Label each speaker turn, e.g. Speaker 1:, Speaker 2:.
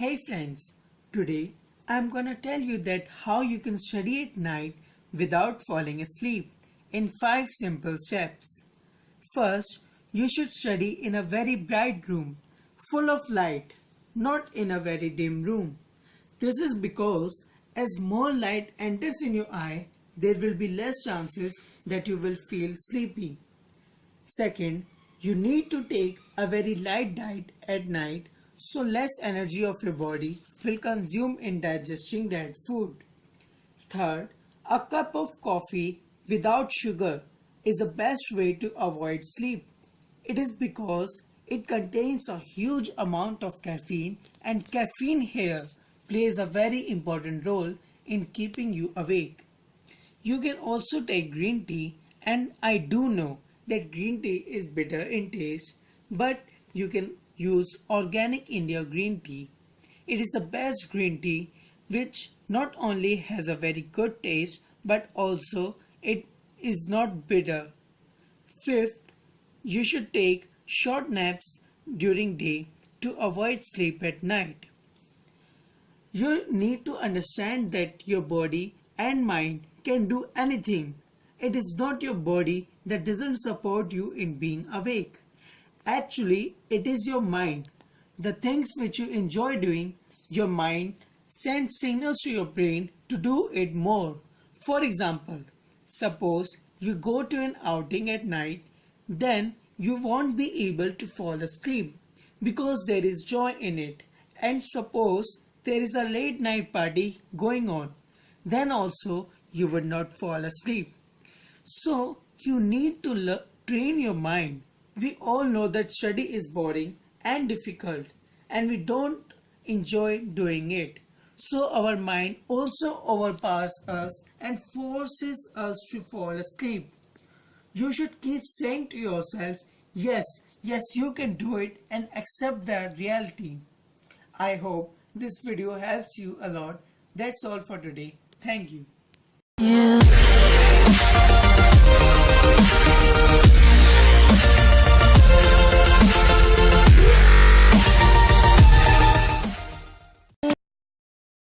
Speaker 1: Hey friends, today I'm gonna tell you that how you can study at night without falling asleep in 5 simple steps. First, you should study in a very bright room full of light, not in a very dim room. This is because as more light enters in your eye, there will be less chances that you will feel sleepy. Second, you need to take a very light diet at night so less energy of your body will consume in digesting that food. Third, a cup of coffee without sugar is the best way to avoid sleep. It is because it contains a huge amount of caffeine and caffeine here plays a very important role in keeping you awake. You can also take green tea and I do know that green tea is bitter in taste but you can use organic India green tea. It is the best green tea which not only has a very good taste but also it is not bitter. Fifth, you should take short naps during day to avoid sleep at night. You need to understand that your body and mind can do anything. It is not your body that doesn't support you in being awake. Actually, it is your mind. The things which you enjoy doing, your mind sends signals to your brain to do it more. For example, suppose you go to an outing at night, then you won't be able to fall asleep because there is joy in it. And suppose there is a late night party going on, then also you would not fall asleep. So you need to train your mind we all know that study is boring and difficult and we don't enjoy doing it. So our mind also overpowers us and forces us to fall asleep. You should keep saying to yourself, yes, yes you can do it and accept that reality. I hope this video helps you a lot. That's all for today. Thank you. Yeah.